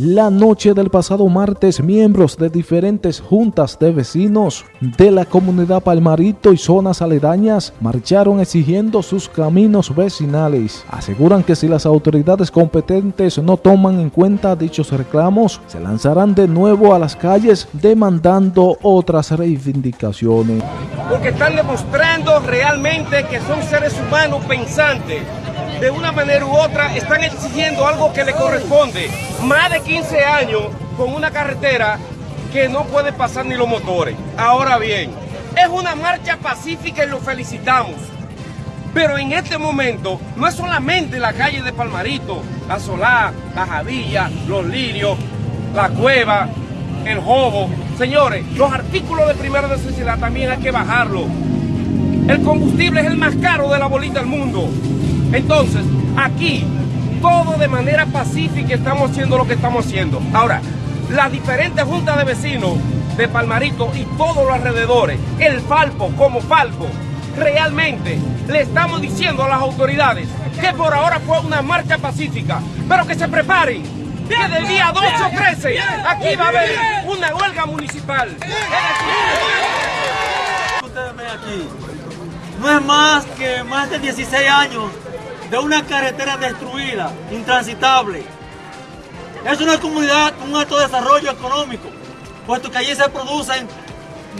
La noche del pasado martes, miembros de diferentes juntas de vecinos de la comunidad Palmarito y zonas aledañas marcharon exigiendo sus caminos vecinales. Aseguran que si las autoridades competentes no toman en cuenta dichos reclamos, se lanzarán de nuevo a las calles demandando otras reivindicaciones. Porque están demostrando realmente que son seres humanos pensantes de una manera u otra están exigiendo algo que le corresponde. Más de 15 años con una carretera que no puede pasar ni los motores. Ahora bien, es una marcha pacífica y lo felicitamos. Pero en este momento no es solamente la calle de Palmarito, la Solá, la Javilla, los Lirios, la Cueva, el Jobo. Señores, los artículos de primera necesidad también hay que bajarlo. El combustible es el más caro de la bolita del mundo. Entonces, aquí, todo de manera pacífica estamos haciendo lo que estamos haciendo. Ahora, las diferentes juntas de vecinos de Palmarito y todos los alrededores, el Falpo como Falpo, realmente le estamos diciendo a las autoridades que por ahora fue una marcha pacífica, pero que se preparen, que del día 12 o 13 aquí va a haber una huelga municipal. Ustedes ven aquí, no es más que más de 16 años de una carretera destruida, intransitable. Es una comunidad con un alto desarrollo económico, puesto que allí se producen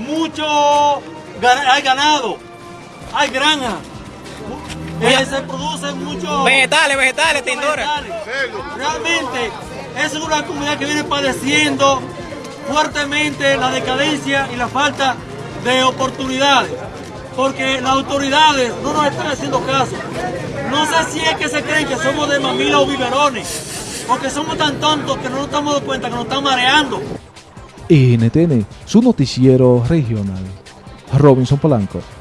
mucho, hay ganado, hay granja, eh, se producen muchos vegetales, vegetales, tindora. Realmente es una comunidad que viene padeciendo fuertemente la decadencia y la falta de oportunidades porque las autoridades no nos están haciendo caso. No sé si es que se creen que somos de mamila o biberones, porque somos tan tontos que no nos estamos dando cuenta que nos están mareando. NTN, su noticiero regional. Robinson Polanco.